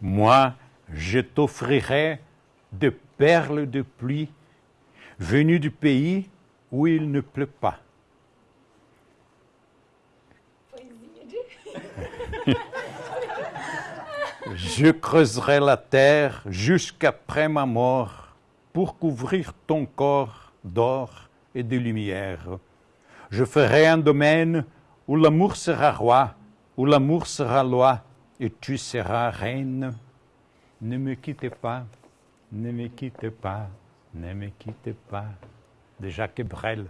Moi, je t'offrirai des perles de pluie venues du pays où il ne pleut pas. Je creuserai la terre jusqu'après ma mort pour couvrir ton corps d'or et de lumière. Je ferai un domaine où l'amour sera roi, où l'amour sera loi, et tu seras reine. Ne me quittez pas, ne me quittez pas, ne me quittez pas. De Jacques Brel.